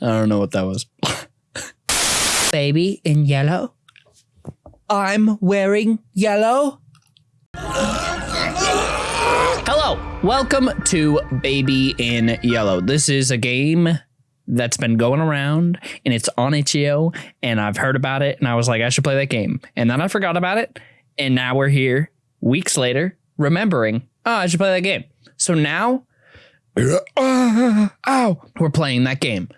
I don't know what that was. Baby in yellow. I'm wearing yellow. Hello, welcome to Baby in Yellow. This is a game that's been going around and it's on itch.io and I've heard about it and I was like, I should play that game. And then I forgot about it. And now we're here weeks later remembering, oh, I should play that game. So now, uh, ow, we're playing that game.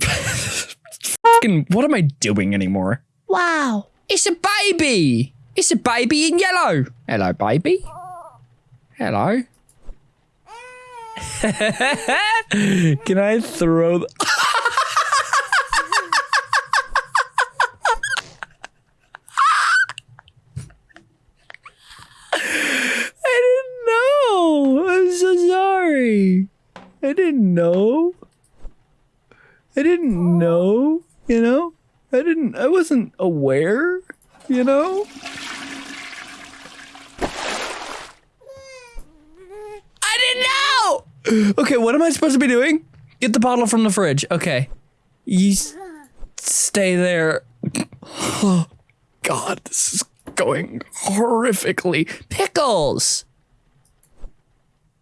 Fucking, what am I doing anymore? Wow, it's a baby. It's a baby in yellow. Hello, baby. Hello. Can I throw? The- I didn't know. I'm so sorry. I didn't know. I didn't know. You know. I didn't. I wasn't aware. You know. I didn't know. Okay, what am I supposed to be doing? Get the bottle from the fridge. Okay. You stay there. Oh, God, this is going horrifically. Pickles.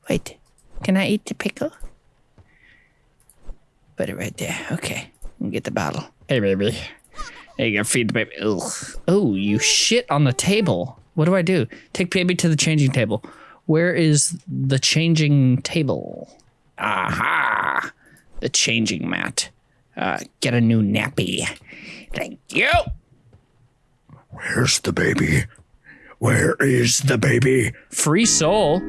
Wait, can I eat the pickle? Put it right there. Okay, get the bottle. Hey, baby. Hey, you gotta Feed the baby. Ugh. Oh, you shit on the table. What do I do? Take baby to the changing table. Where is the changing table? Aha! The changing mat. Uh, get a new nappy. Thank you. Where's the baby? Where is the baby? Free soul.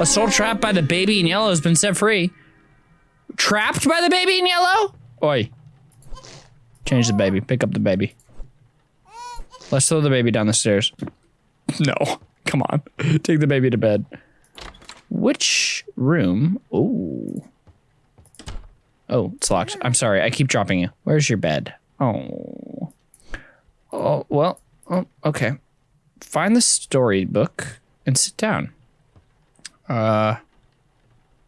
A soul trapped by the baby in yellow has been set free. Trapped by the baby in yellow? Oi. Change the baby. Pick up the baby. Let's throw the baby down the stairs. No. Come on. Take the baby to bed. Which room? Oh. Oh, it's locked. I'm sorry. I keep dropping you. Where's your bed? Oh. Oh, well. Oh, okay. Find the storybook and sit down. Uh,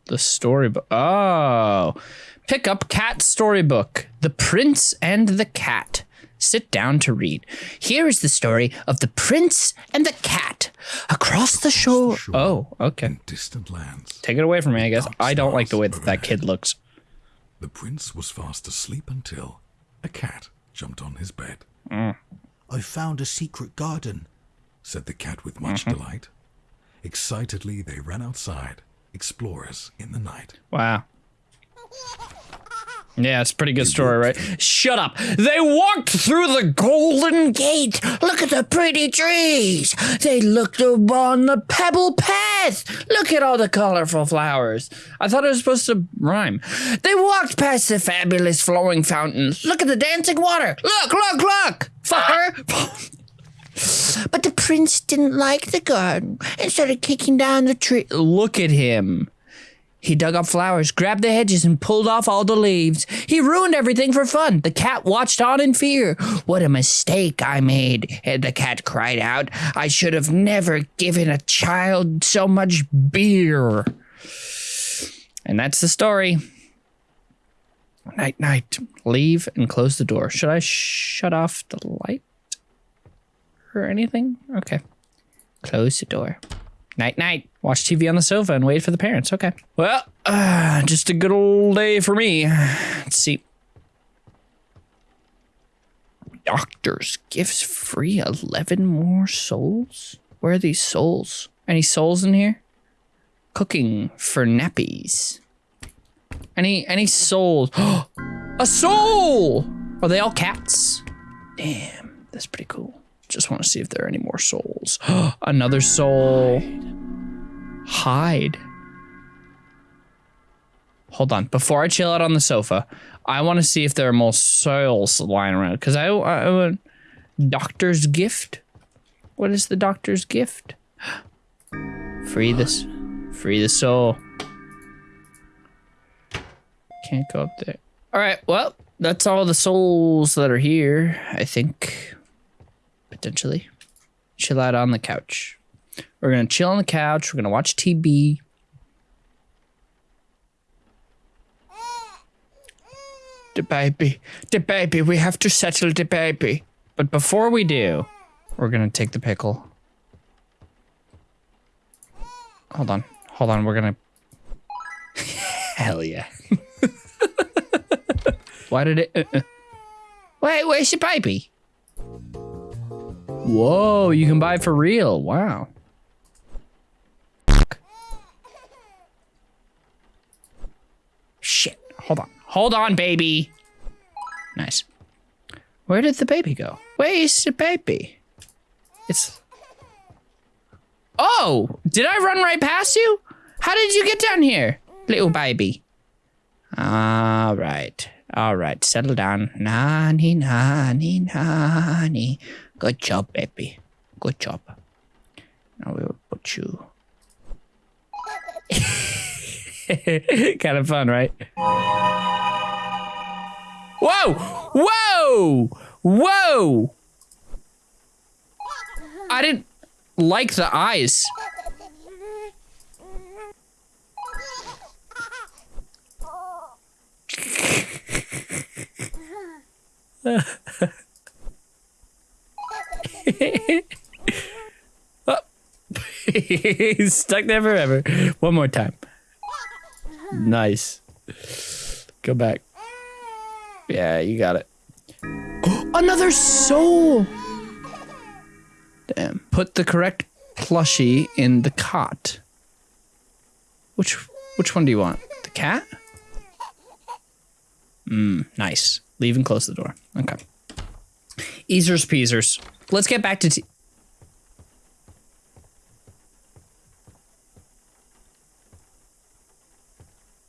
the storybook. Oh, pick up cat storybook. The Prince and the Cat. Sit down to read. Here is the story of the Prince and the Cat across the shore. shore. Oh, okay. In distant lands, Take it away from me, I guess. I don't like the way that that kid looks. the prince was fast asleep until a cat jumped on his bed. I found a secret garden. Said the cat with much mm-hmm. delight. Excitedly, they ran outside, explorers in the night. Wow. Yeah, it's a pretty good story, right? Shut up. They walked through the golden gate. Look at the pretty trees. They looked upon the pebble path. Look at all the colorful flowers. I thought it was supposed to rhyme. They walked past the fabulous flowing fountains. Look at the dancing water. Look, look, look. Fucker. Prince didn't like the garden and started kicking down the tree. Look at him. He dug up flowers, grabbed the hedges, and pulled off all the leaves. He ruined everything for fun. The cat watched on in fear. What a mistake I made, the cat cried out. I should have never given a child so much beer. And that's the story. Night, night. Leave and close the door. Should I shut off the light or anything? Okay. Close the door. Night, night. Watch TV on the sofa and wait for the parents. Okay. Well, uh, just a good old day for me. Let's see. Doctor's gifts free 11 more souls? Where are these souls? Any souls in here? Cooking for nappies. Any any souls? a soul! Are they all cats? Damn, that's pretty cool. Just want to see if there are any more souls. Another soul. Hide. Hold on. Before I chill out on the sofa, I want to see if there are more souls lying around. Because I, I, I want doctor's gift. What is the doctor's gift? Free this. Free the soul. Can't go up there. All right. Well, that's all the souls that are here. I think potentially. Chill out on the couch. We're gonna chill on the couch. We're gonna watch TV. the baby, the baby. We have to settle the baby. But before we do, we're gonna take the pickle. Hold on, hold on. We're gonna. Hell yeah. Why did it? Uh, uh. Wait, where's the baby? Whoa, you can buy for real. Wow. Shit. Hold on. Hold on, baby. Nice. Where did the baby go? Where's the baby? It's. Oh! Did I run right past you? How did you get down here, little baby? All right. All right. Settle down. Nani, nani, nani. Good job, baby. Good job. Now we will put you. kind of fun, right? Whoa! Whoa! Whoa! I didn't like the eyes. oh. He's stuck there forever. One more time. Nice. Go back. Yeah, you got it. Another soul! Damn. Put the correct plushie in the cot. Which which one do you want? The cat? Mmm, nice. Leave and close the door. Okay. Easers peasers. Let's get back to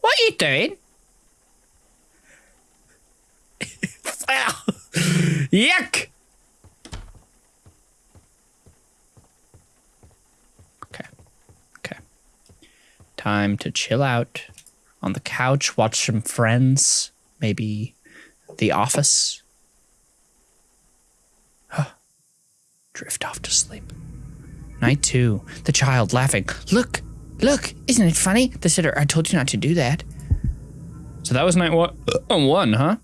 What are you doing? Yuck! Okay. Okay. Time to chill out on the couch, watch some friends, maybe The Office. Drift off to sleep. Night two. The child laughing. Look, look, isn't it funny? The sitter, I told you not to do that. So that was night one, uh, one, huh?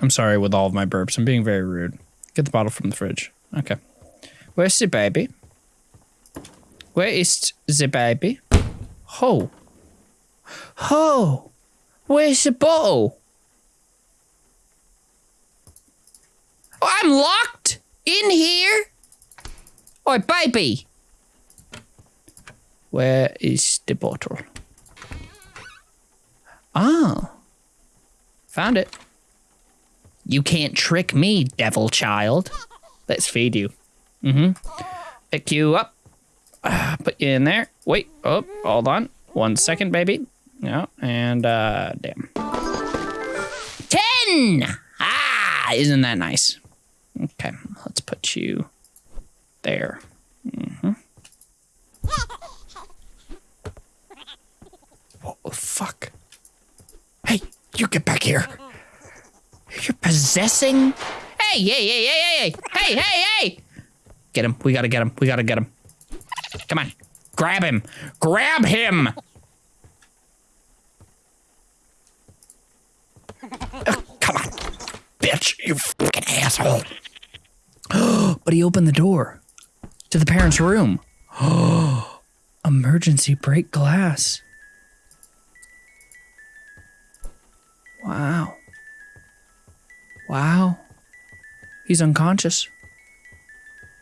I'm sorry with all of my burps. I'm being very rude. Get the bottle from the fridge. Okay. Where's the baby? Where is the baby? Ho. Ho. Where's the bottle? Oh, I'm locked in here. Oi, baby. Where is the bottle? Oh. Found it. You can't trick me, devil child. Let's feed you. Mm-hmm. Pick you up. Uh, put you in there. Wait. Oh, hold on. One second, baby. Yeah, and uh, damn. Ten. Ah, isn't that nice? Okay, let's put you there. Mm-hmm. What the fuck? Hey, you get back here. You're possessing? Hey, hey, hey, hey, hey, hey, hey, hey! Get him. We gotta get him. We gotta get him. Come on. Grab him. Grab him! On. Bitch, you fucking asshole. but he opened the door to the parents' room. Emergency break glass. Wow. Wow. He's unconscious.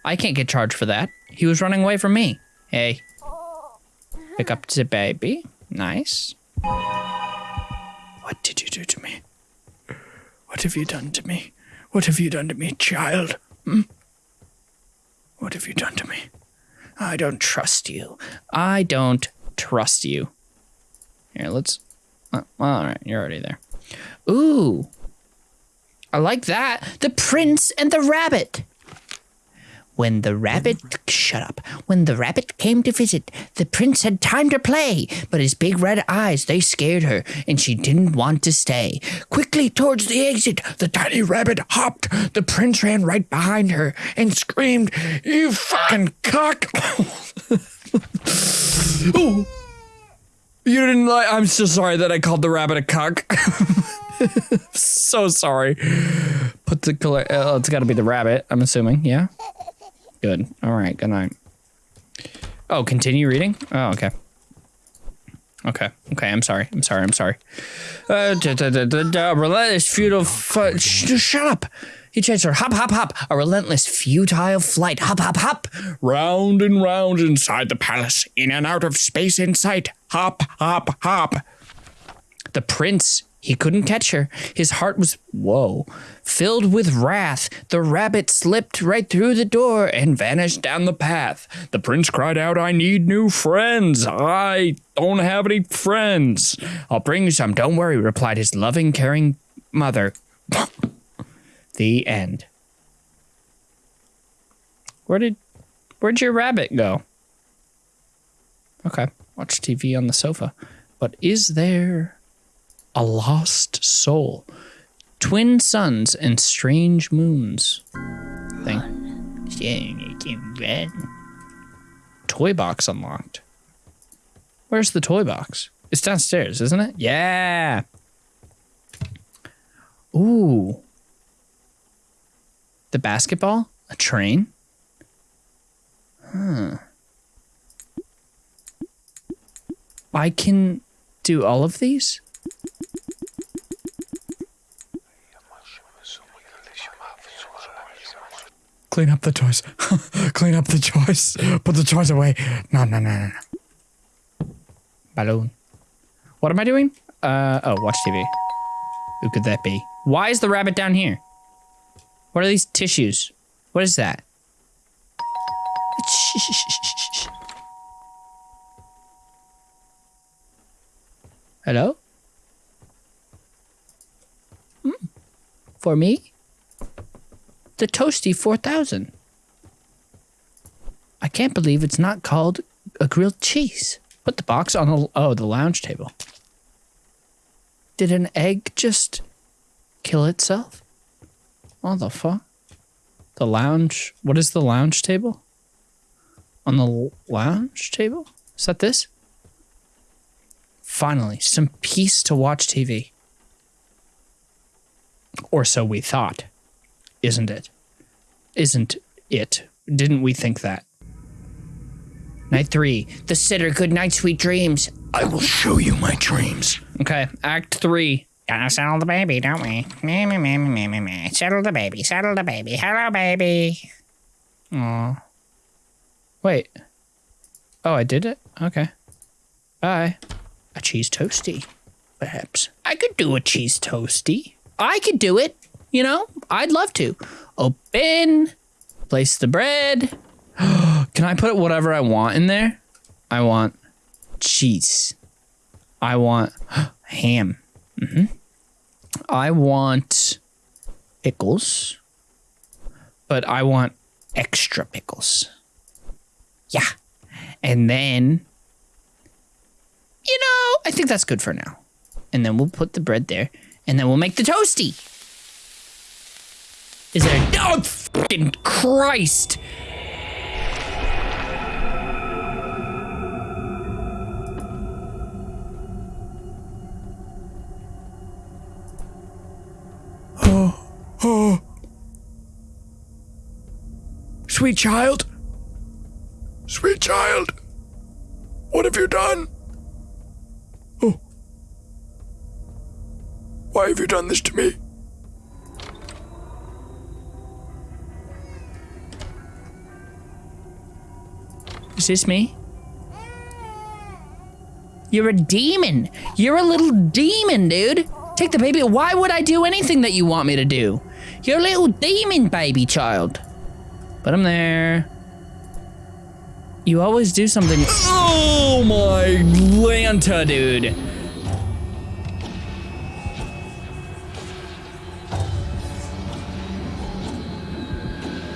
I can't get charged for that. He was running away from me. Hey. Pick up the baby. Nice. What did you do to me? What have you done to me? What have you done to me, child? Hmm? What have you done to me? I don't trust you. I don't trust you. Here, let's. Uh, all right, you're already there. Ooh, I like that. The prince and the rabbit. When the rabbit, shut up. When the rabbit came to visit, the prince had time to play, but his big red eyes, they scared her, and she didn't want to stay. Quickly towards the exit, the tiny rabbit hopped. The prince ran right behind her and screamed, You fucking cock! oh. You didn't like, I'm so sorry that I called the rabbit a cock. so sorry. Put the. Uh, it's got to be the rabbit. I'm assuming. Yeah. Good. All right. Good night. Oh, continue reading. Oh, okay. Okay. Okay. I'm sorry. I'm sorry. I'm sorry. Uh, da, da, da, da, da, relentless, futile. Fu- sh- shut up. He changed her. Hop, hop, hop. A relentless, futile flight. Hop, hop, hop. Round and round inside the palace, in and out of space in sight. Hop, hop, hop. The prince, he couldn't catch her. His heart was, whoa, filled with wrath. The rabbit slipped right through the door and vanished down the path. The prince cried out, I need new friends. I don't have any friends. I'll bring you some. Don't worry, replied his loving, caring mother. the end. Where did, where'd your rabbit go? Okay, watch TV on the sofa. But is there a lost soul, twin suns, and strange moons. Thing. Toy box unlocked. Where's the toy box? It's downstairs, isn't it? Yeah. Ooh. The basketball? A train? Huh. I can do all of these? Clean up the toys. Clean up the toys. Put the toys away. No, no, no, no, no. Balloon. What am I doing? Uh, oh, watch TV. Who could that be? Why is the rabbit down here? What are these tissues? What is that? Hello? Hmm. For me? The Toasty 4000. I can't believe it's not called a grilled cheese. Put the box on the oh the lounge table. Did an egg just kill itself? What the fuck? The lounge. What is the lounge table? On the lounge table? Is that this? Finally, some peace to watch TV. Or so we thought. Isn't it? Isn't it? Didn't we think that? Night three. The sitter. Good night, sweet dreams. I will show you my dreams. Okay, act three. Gotta settle the baby, don't we? Me, me, me, me, me, me. Settle the baby, settle the baby. Hello, baby. Aw. Wait. Oh, I did it? Okay. Bye. A cheese toasty, perhaps. I could do a cheese toasty. I could do it. You know, I'd love to. Open, place the bread. Can I put whatever I want in there? I want cheese. I want ham. hmm I want pickles, but I want extra pickles. Yeah. And then, you know, I think that's good for now. And then we'll put the bread there, and then we'll make the toasty. Is there? Oh, fucking Christ! Sweet child. Sweet child. What have you done? Oh. Why have you done this to me? Is this me? You're a demon. You're a little demon, dude. Take the baby. Why would I do anything that you want me to do? You're a little demon baby child. But I'm there. You always do something. Oh my Lanta, dude.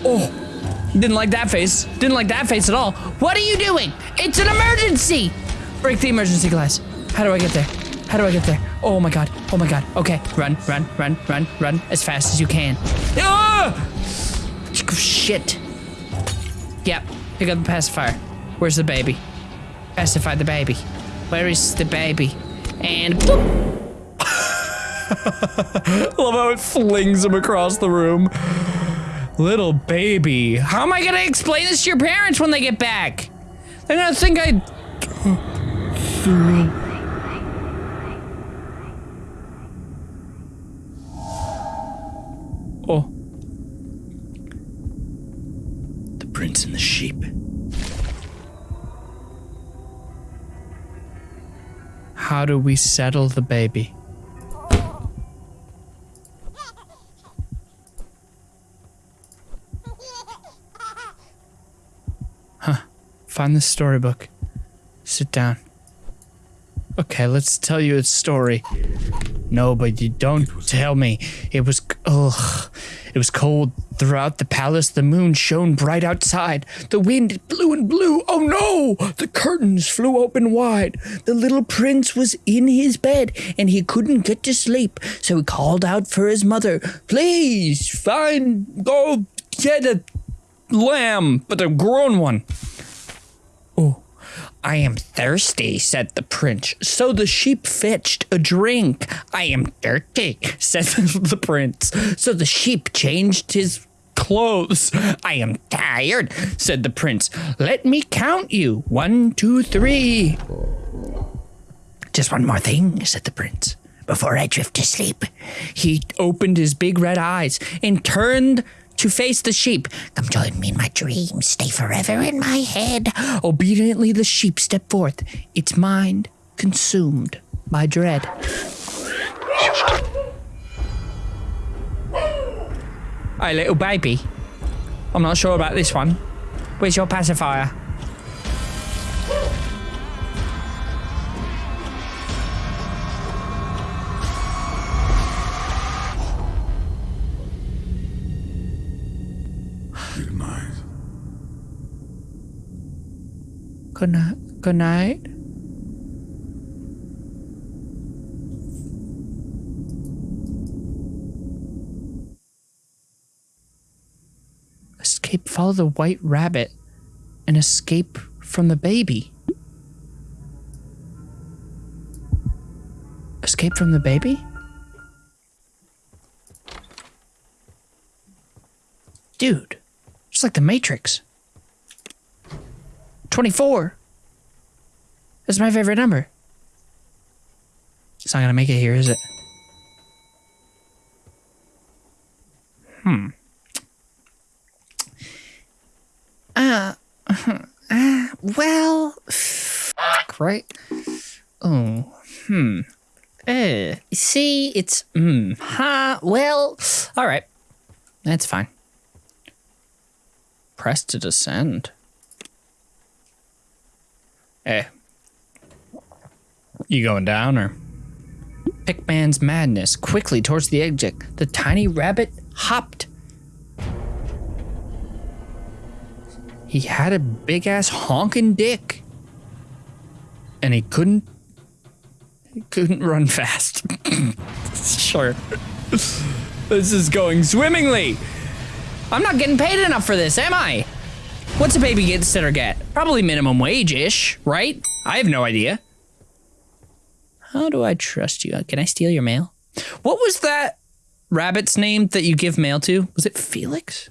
Oh, didn't like that face. Didn't like that face at all. What are you doing? It's an emergency. Break the emergency glass. How do I get there? How do I get there? Oh my god. Oh my god. Okay. Run, run, run, run, run as fast as you can. Ah! Shit. Yep. Pick up the pacifier. Where's the baby? Pacify the baby. Where is the baby? And boop. Love how it flings him across the room. Little baby. How am I gonna explain this to your parents when they get back? They're gonna think I. Oh. The prince and the sheep. How do we settle the baby? Find the storybook. Sit down. Okay, let's tell you its story. No, but you don't tell me. It was ugh. It was cold throughout the palace. The moon shone bright outside. The wind blew and blew. Oh no! The curtains flew open wide. The little prince was in his bed and he couldn't get to sleep. So he called out for his mother. Please find go get a lamb, but a grown one. Oh, I am thirsty, said the prince. So the sheep fetched a drink. I am dirty, said the prince. So the sheep changed his clothes. I am tired, said the prince. Let me count you. One, two, three. Just one more thing, said the prince. Before I drift to sleep, he opened his big red eyes and turned to face the sheep. Come join me in my dreams. Stay forever in my head. Obediently, the sheep stepped forth, its mind consumed by dread. Hey, little baby. I'm not sure about this one. Where's your pacifier? Good night. Escape, follow the white rabbit and escape from the baby. Escape from the baby? Dude, just like the Matrix. 24. That's my favorite number. It's not gonna make it here, is it? Hmm. Uh, uh well, fuck, right? Oh, hmm. Uh, see, it's, hmm, huh, well, all right. That's fine. Press to descend. Hey. You going down or? Pickman's madness quickly towards the exit. The tiny rabbit hopped. He had a big ass honking dick. And he couldn't he couldn't run fast. sure. this is going swimmingly. I'm not getting paid enough for this, am I? What's a baby sitter get? Probably minimum wage ish, right? I have no idea. How do I trust you? Can I steal your mail? What was that rabbit's name that you give mail to? Was it Felix?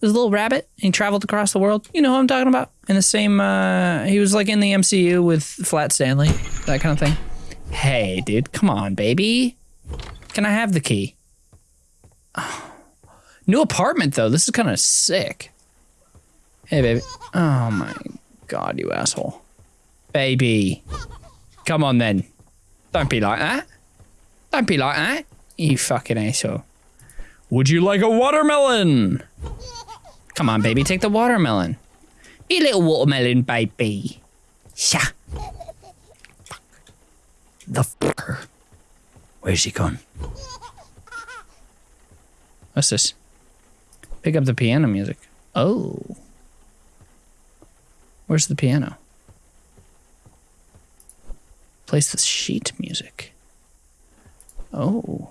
This little rabbit, and he traveled across the world. You know who I'm talking about? In the same, uh, he was like in the MCU with Flat Stanley, that kind of thing. Hey, dude, come on, baby. Can I have the key? New apartment though. This is kind of sick. Hey, baby. Oh my god, you asshole. Baby. Come on then. Don't be like that. Don't be like that. You fucking asshole. Would you like a watermelon? Come on, baby, take the watermelon. Be a little watermelon, baby. Sha. The fucker. Where's he gone? What's this? Pick up the piano music. Oh. Where's the piano? Place the sheet music. Oh.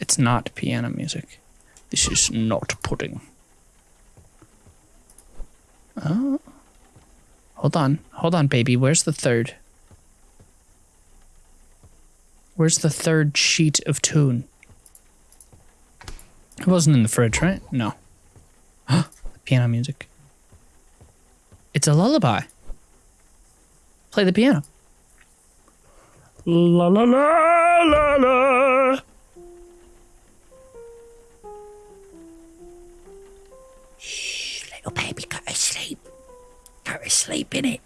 It's not piano music. This is not pudding. Oh. Hold on. Hold on, baby. Where's the third? Where's the third sheet of tune? It wasn't in the fridge, right? No. piano music. It's a lullaby. Play the piano. La la la la la. Shh, Little baby, go to sleep. Go to sleep, in it.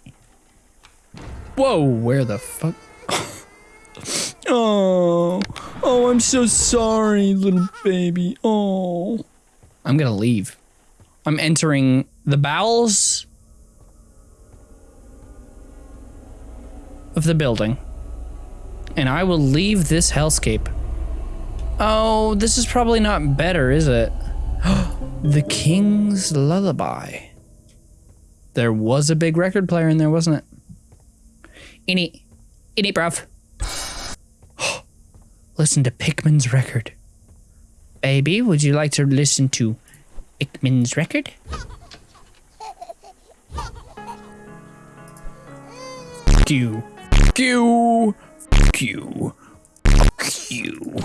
Whoa, where the fuck? oh, oh, I'm so sorry, little baby. Oh. I'm gonna leave. I'm entering the bowels of the building. And I will leave this hellscape. Oh, this is probably not better, is it? the King's Lullaby. There was a big record player in there, wasn't it? Innie, innie, bruv. listen to Pickman's record. Baby, would you like to listen to Pickman's record? You. You. Fuck you.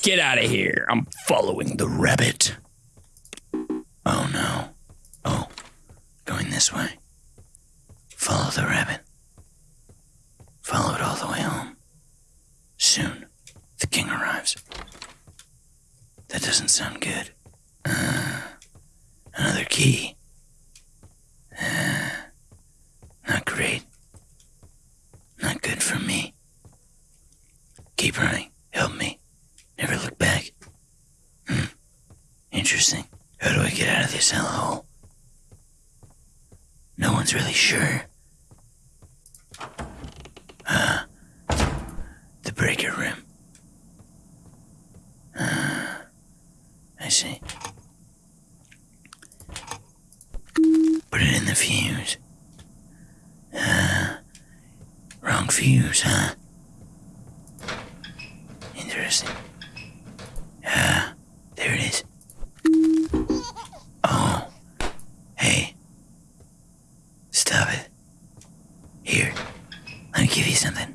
Get out of here. I'm following the rabbit. Oh no. Oh, going this way. Follow the rabbit. Follow it all the way home. Soon, the king arrives. That doesn't sound good. Uh, another key. Uh, not great. Not good for me. Keep running. Help me. Never look back. Hmm. Interesting. How do I get out of this hellhole? No one's really sure. Ah, the breaker room. Ah, I see. Put it in the fuse. Ah, wrong fuse, huh? Interesting. Ah, there it is. Oh, hey. Stop it. Here, let me give you something.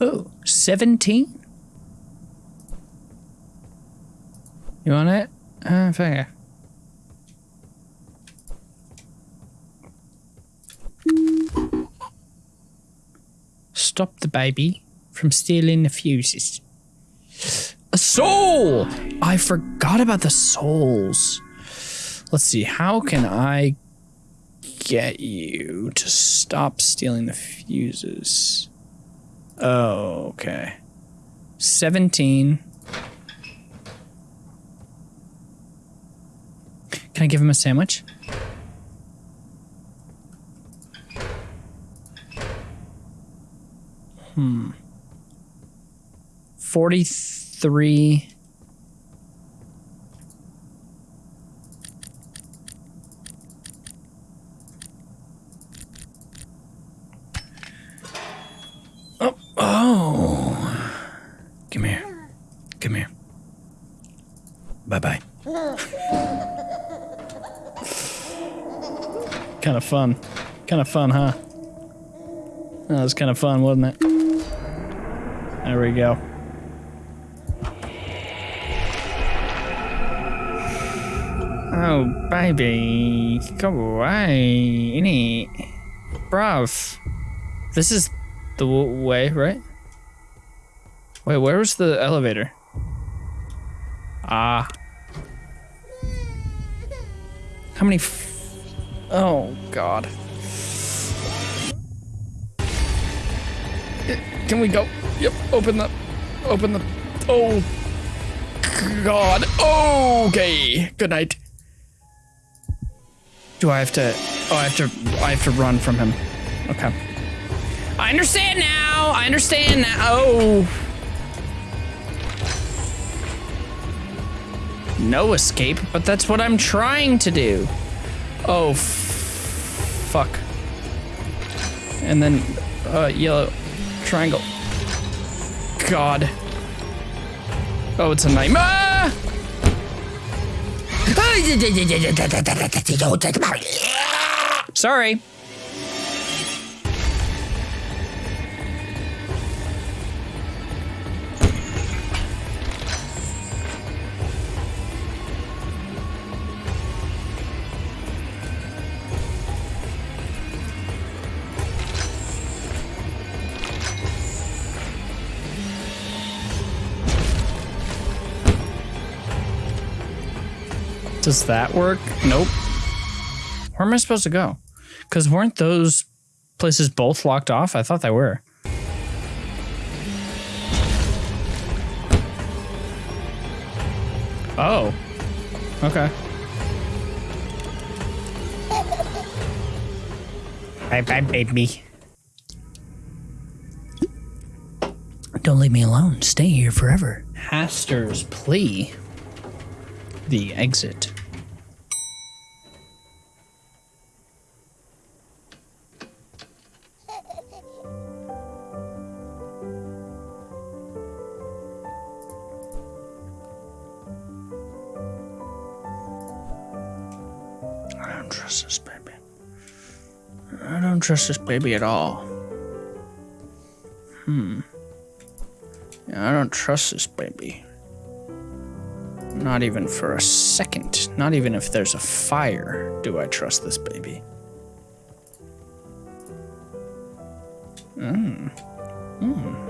Oh, 17? You want it? Uh, fair. Stop the baby from stealing the fuses. A soul! I forgot about the souls. Let's see, how can I get you to stop stealing the fuses? Oh, okay. 17. Can I give him a sandwich? Hmm. 43. Oh, oh. Come here. Come here. Bye bye. kind of fun. Kind of fun, huh? That was kind of fun, wasn't it? There we go. Oh, baby. Go away. Any. Bruv. This is the way, right? Wait, where was the elevator? Ah. How many. Oh, God. Can we go? Yep, open the. Open the. Oh. God. Okay. Good night. Do I have to? Oh, I have to. I have to run from him. Okay. I understand now. I understand now. Oh. No escape, but that's what I'm trying to do. Oh, fuck. And then, uh, yellow triangle. God. Oh, it's a nightmare. Ah! Sorry. Does that work? Nope. Where am I supposed to go? Because weren't those places both locked off? I thought they were. Oh. Okay. Bye bye, baby. Don't leave me alone. Stay here forever. Hastur's plea. The exit. Trust this baby at all. Hmm. Yeah, I don't trust this baby. Not even for a second. Not even if there's a fire do I trust this baby. Hmm. Hmm.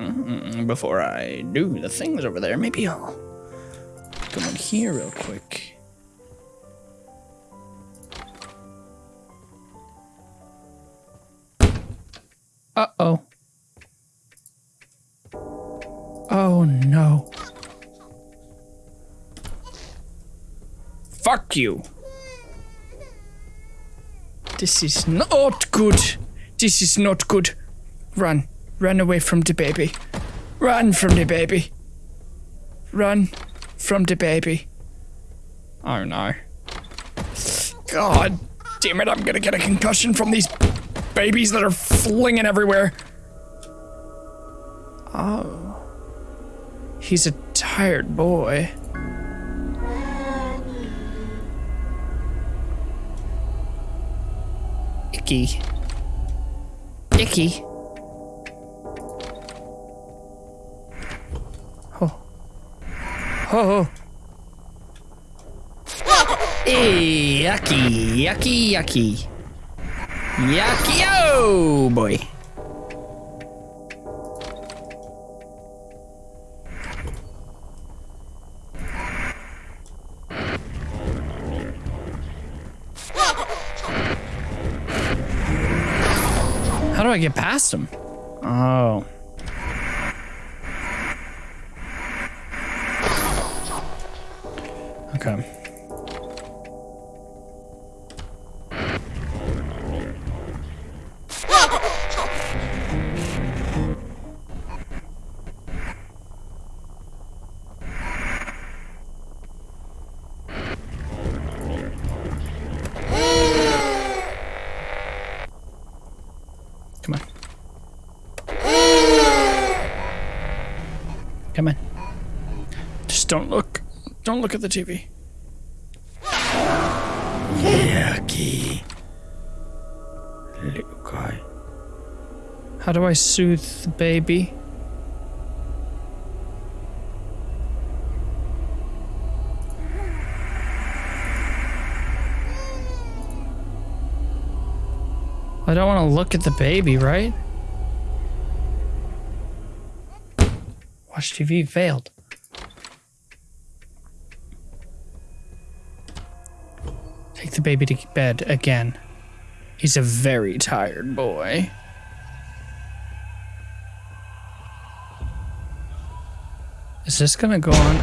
Hmm. Before I do the things over there, maybe I'll go in here real quick. Fuck you. This is not good. This is not good. Run. Run away from the baby. Run from the baby. Run from the baby. Oh no. God damn it, I'm gonna get a concussion from these babies that are flinging everywhere. Oh. He's a tired boy. Icky. Icky. Oh. Oh. Hey, yucky, yucky, yucky. Yucky, oh boy. I get past him? Oh. Okay. Look at the TV. Yucky. Little guy. How do I soothe the baby? I don't want to look at the baby, right? Watch TV failed. Take the baby to bed again. He's a very tired boy. Is this gonna go on?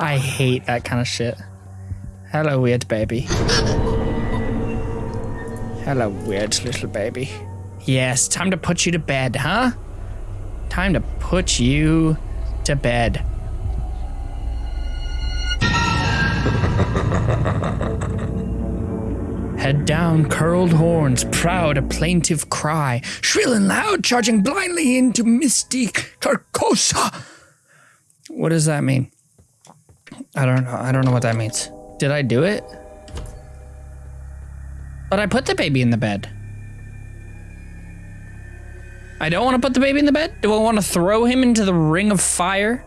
I hate that kind of shit. Hello, weird baby. Hello, weird little baby. Yes, time to put you to bed, huh? Time to put you to bed. Head down, curled horns, proud a plaintive cry, shrill and loud, charging blindly into misty Carcosa. What does that mean? I don't know. I don't know what that means. Did I do it? But I put the baby in the bed. I don't want to put the baby in the bed? Do I want to throw him into the ring of fire?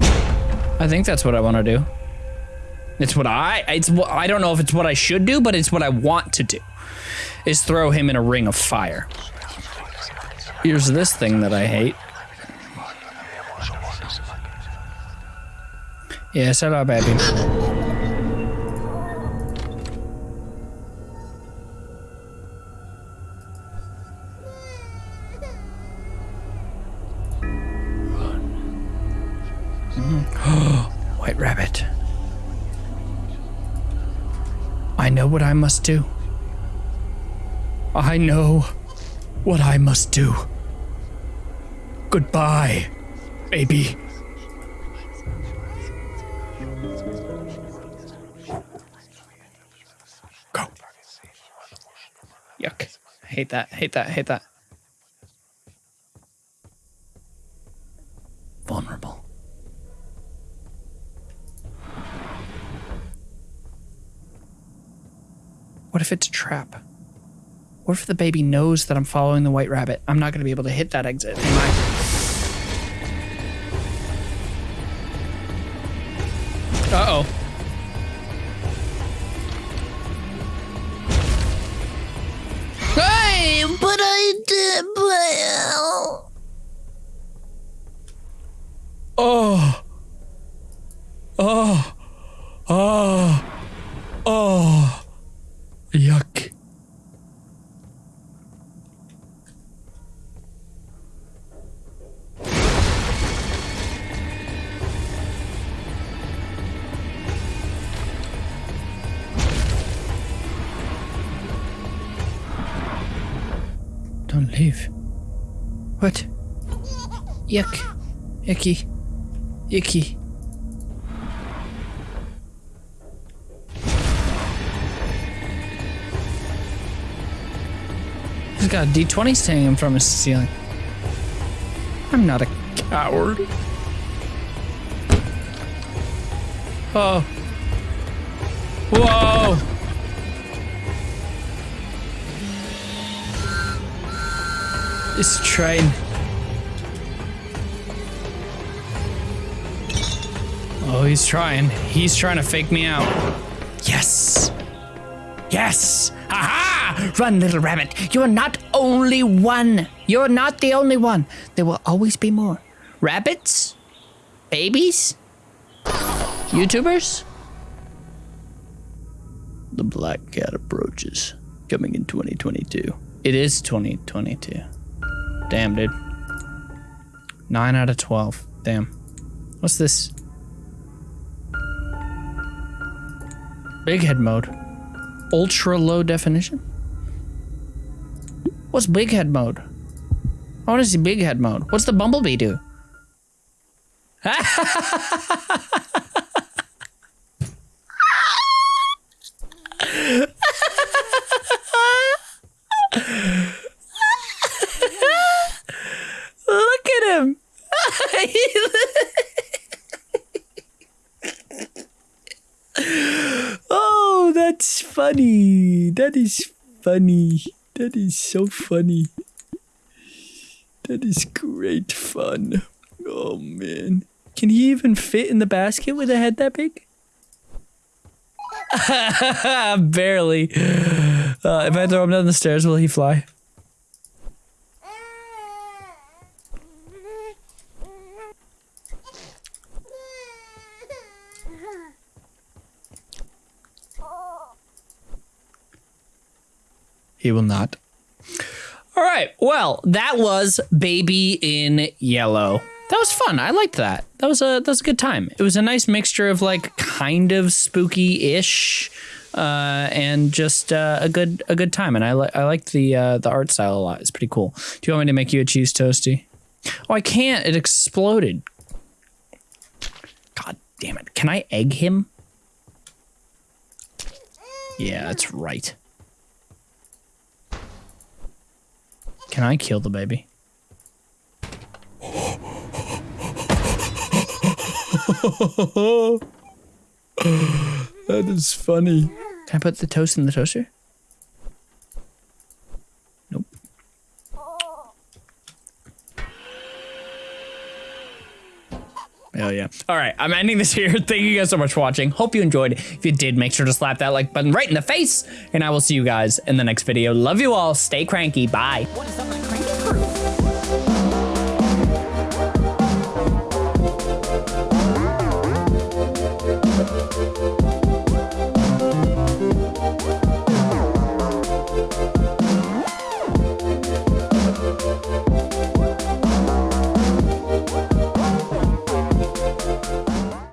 I think that's what I want to do. It's what I it's what I don't know if it's what I should do, but it's what I want to do. Is throw him in a ring of fire. Here's this thing that I hate. Yes, hello, baby. Must do. I know what I must do. Goodbye, baby. Go. Yuck. Hate that, hate that, hate that. Vulnerable. What if it's a trap? What if the baby knows that I'm following the white rabbit? I'm not going to be able to hit that exit, am I? Uh-oh. Yuck. Icky. Icky. He's got a D20 hanging from his ceiling. I'm not a coward. Oh. Whoa. This train. Oh, he's trying. He's trying to fake me out. Yes. Yes. Aha! Run, little rabbit. You're not only one. You're not the only one. There will always be more. Rabbits? Babies? YouTubers? The Black Cat approaches. Coming in 2022. It is 2022. Damn, dude. 9 out of 12. Damn. What's this? Big head mode. Ultra low definition? What's big head mode? I want to see big head mode. What's the bumblebee do? Look at him. oh, that's funny. That is funny. That is so funny. That is great fun. Oh man. Can he even fit in the basket with a head that big? Barely. Uh, if I throw him down the stairs, will he fly? He will not. All right. Well, that was Baby in Yellow. That was fun. I liked that. That was a that was a good time. It was a nice mixture of like kind of spooky ish, uh, and just uh, a good a good time. And I like I liked the uh, the art style a lot. It's pretty cool. Do you want me to make you a cheese toasty? Oh, I can't. It exploded. God damn it! Can I egg him? Yeah, that's right. Can I kill the baby? that is funny. Can I put the toast in the toaster? Hell yeah. All right, I'm ending this here. Thank you guys so much for watching. Hope you enjoyed. If you did, make sure to slap that like button right in the face. And I will see you guys in the next video. Love you all. Stay cranky. Bye.